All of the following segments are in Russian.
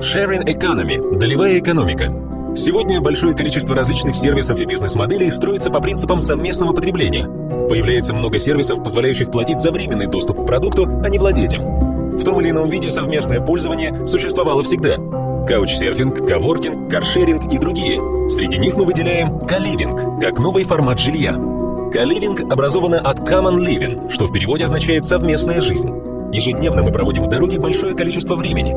Sharing Economy – долевая экономика. Сегодня большое количество различных сервисов и бизнес-моделей строится по принципам совместного потребления. Появляется много сервисов, позволяющих платить за временный доступ к продукту, а не владеть им. В том или ином виде совместное пользование существовало всегда. Каучсерфинг, коворкинг, каршеринг и другие. Среди них мы выделяем каливинг, как новый формат жилья. Каливинг образовано от common living, что в переводе означает «совместная жизнь». Ежедневно мы проводим в дороге большое количество времени.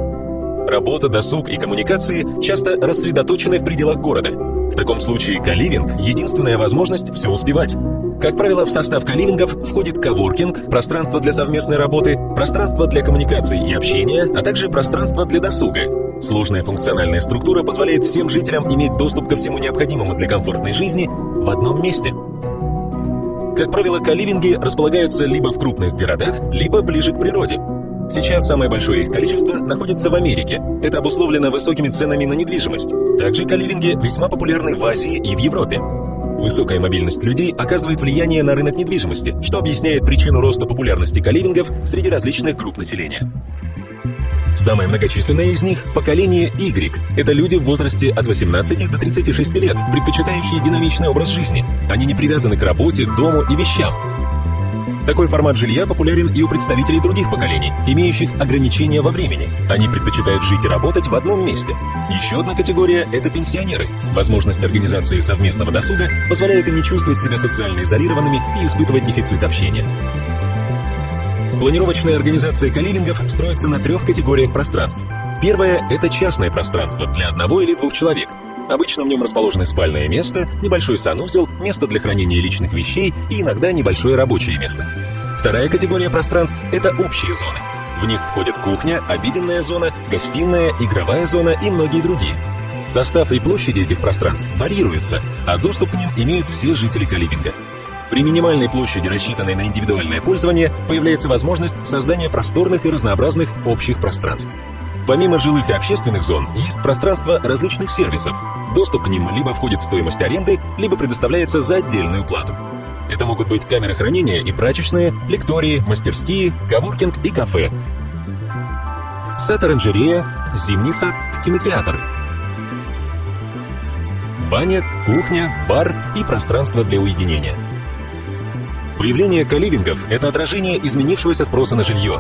Работа, досуг и коммуникации часто рассредоточены в пределах города. В таком случае каливинг – единственная возможность все успевать. Как правило, в состав каливингов входит коворкинг, пространство для совместной работы, пространство для коммуникации и общения, а также пространство для досуга. Сложная функциональная структура позволяет всем жителям иметь доступ ко всему необходимому для комфортной жизни в одном месте. Как правило, каливинги располагаются либо в крупных городах, либо ближе к природе. Сейчас самое большое их количество находится в Америке. Это обусловлено высокими ценами на недвижимость. Также каливинги весьма популярны в Азии и в Европе. Высокая мобильность людей оказывает влияние на рынок недвижимости, что объясняет причину роста популярности каливингов среди различных групп населения. Самое многочисленное из них – поколение Y. Это люди в возрасте от 18 до 36 лет, предпочитающие динамичный образ жизни. Они не привязаны к работе, дому и вещам. Такой формат жилья популярен и у представителей других поколений, имеющих ограничения во времени. Они предпочитают жить и работать в одном месте. Еще одна категория – это пенсионеры. Возможность организации совместного досуга позволяет им не чувствовать себя социально изолированными и испытывать дефицит общения. Планировочная организация каливингов строится на трех категориях пространств. Первое – это частное пространство для одного или двух человек – Обычно в нем расположены спальное место, небольшой санузел, место для хранения личных вещей и иногда небольшое рабочее место. Вторая категория пространств – это общие зоны. В них входят кухня, обеденная зона, гостиная, игровая зона и многие другие. Состав и площади этих пространств варьируются, а доступ к ним имеют все жители каливинга. При минимальной площади, рассчитанной на индивидуальное пользование, появляется возможность создания просторных и разнообразных общих пространств. Помимо жилых и общественных зон, есть пространство различных сервисов. Доступ к ним либо входит в стоимость аренды, либо предоставляется за отдельную плату. Это могут быть камеры хранения и прачечные, лектории, мастерские, коворкинг и кафе. Сад-оранжерея, зимний сад, кинотеатр. Баня, кухня, бар и пространство для уединения. Появление каливингов – это отражение изменившегося спроса на жилье.